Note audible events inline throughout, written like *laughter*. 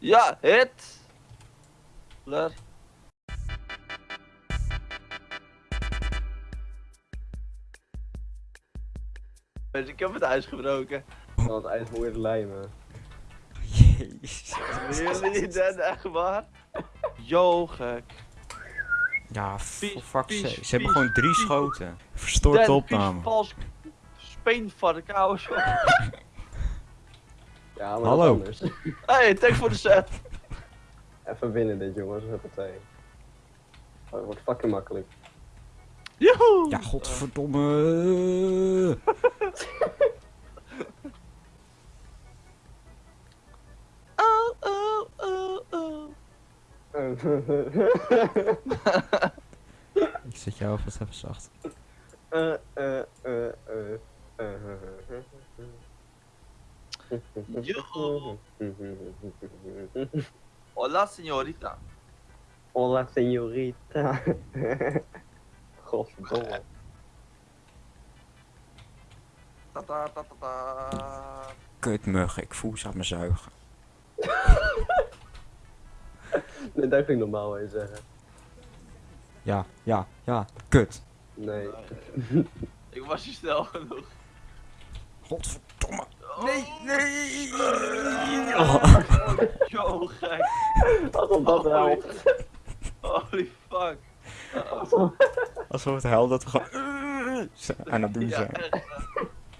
Ja, hit! Je, Ik heb het ijs gebroken. Want het ijs moet lijmen. Jezus. Willen jullie dat echt waar? Yo, gek. Ja, for fuck's pies, sake. Ze hebben gewoon drie pies. schoten. Verstoort de opname. vals, speenvark, ouwe. *laughs* Ja, maar Hallo. dat is anders. *laughs* Hey, thanks voor de set. Even winnen dit jongens, huppatee. Oh, het wordt fucking makkelijk. Joehoe! Ja, godverdomme. *laughs* Oh, oh, oh, oh. *laughs* Ik zet jou alvast even zacht. Joehoe. Hola, señorita. Hola, señorita. Godverdomme. Ta ta ta ta ta. Kutmug, ik voel ze aan me zuigen. *laughs* Nee, dat ging normaal wel zeggen. Ja, ja, ja. Kut. Nee. Ik was niet snel genoeg. Godverdomme. Nee, nee. Oh, yo, gek. Alsof dat helpt. Holy fuck. Alsof het hel dat we gewoon... Zo, aan het doen zijn. echt.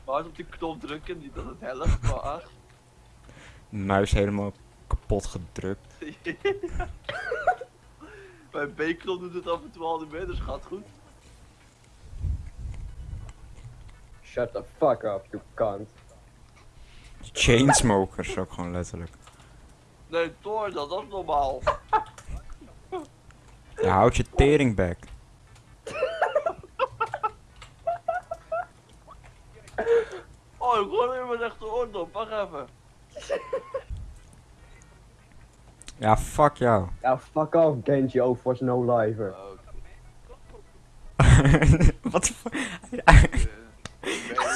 Maar op die knop drukken, niet dat het helpt, maar. Muis helemaal kapot gedrukt. *laughs* Bij B-knop doet het af en toe al niet meer, dus gaat goed. Shut the fuck up, you cunt. Chainsmokers ook gewoon letterlijk. Nee, Thor, dat, is normaal. Ja, houd je teringback. Oh, ik hoor weer mijn rechte oordop, wacht even. Ja, fuck jou. Ja, fuck off, Genji O for no liver. Oké. *laughs* Wat de fuck? *laughs* Eh,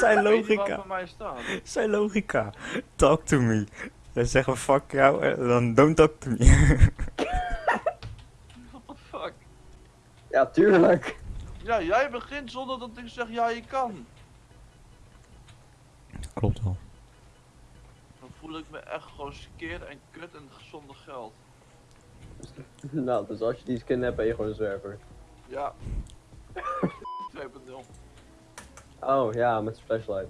Zijn logica. bij mij staat? Zijn logica. Talk to me. Dan zeggen we fuck jou en dan don't talk to me. *laughs* What the fuck? Ja, tuurlijk. Ja, jij begint zonder dat ik zeg ja, je kan. Klopt wel. Dan voel ik me echt gewoon skeer en kut en zonder geld. nou, dus als je die skin hebt, ben je gewoon een zwerver. Ja. *laughs* 2.0. Oh, ja, met flashlight.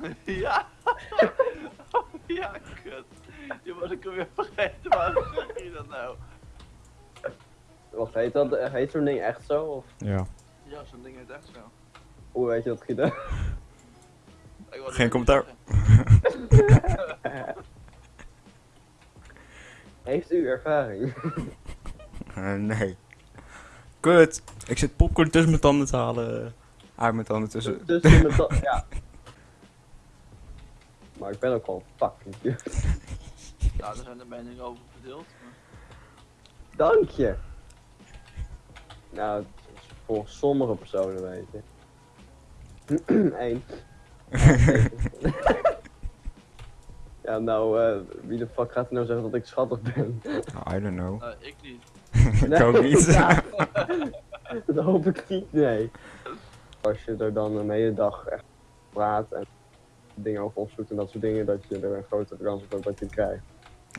*laughs* ja. *laughs* ja, kut. Je was ik hem weer vergeten, waarom zeg je dat nou? Wacht, heet, dat, heet zo'n ding echt zo? Of Ja. Ja, zo'n ding heet echt zo. hoe weet je dat *laughs* wou Geen commentaar. Heeft u ervaring? Eh, nee. Kut. Ik zit popcorn tussen mijn tanden te halen. Uit mijn tanden tussen. Dus mijn ta- ja. Maar ik ben ook al fucking. Nou, daar zijn de meningen over verdeeld. maar- Dank je! Nou, het is voor sommige personen, weet je. *clears throat* Eén. *laughs* ja, nou, eh, wie de fuck gaat er nou zeggen dat ik schattig ben? I don't know. Nou, ik niet. *laughs* ik ook niet. *laughs* Ja, dat hoop ik niet, nee. Als je er dan een hele dag echt praat en dingen over opzoekt en dat soort dingen, dat je er een grotere kans op hebt dat je het krijgt.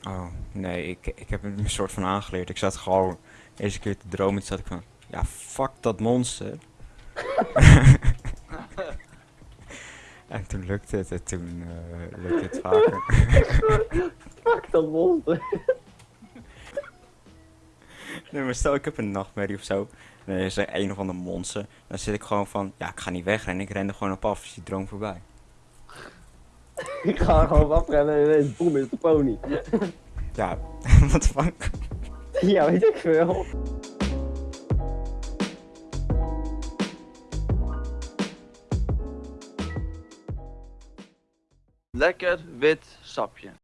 Oh, nee, ik, ik heb het me soort van aangeleerd. Ik zat gewoon deze keer te dromen. Toen zat ik van, ja, fuck dat monster. *laughs* en toen lukte het en toen eh, lukte het vaker. *laughs* Fuck dat monster! Nee, maar stel ik heb een nachtmerrie of zo. En er is er een of ander monster. Dan zit ik gewoon van, ja, ik ga niet wegrennen. Ik ren er gewoon op af. Is die droom voorbij. ik ga gewoon afrennen en ineens boem is de pony. Ja, *laughs* wat fuck. ja, weet ik veel. Lekker wit sapje.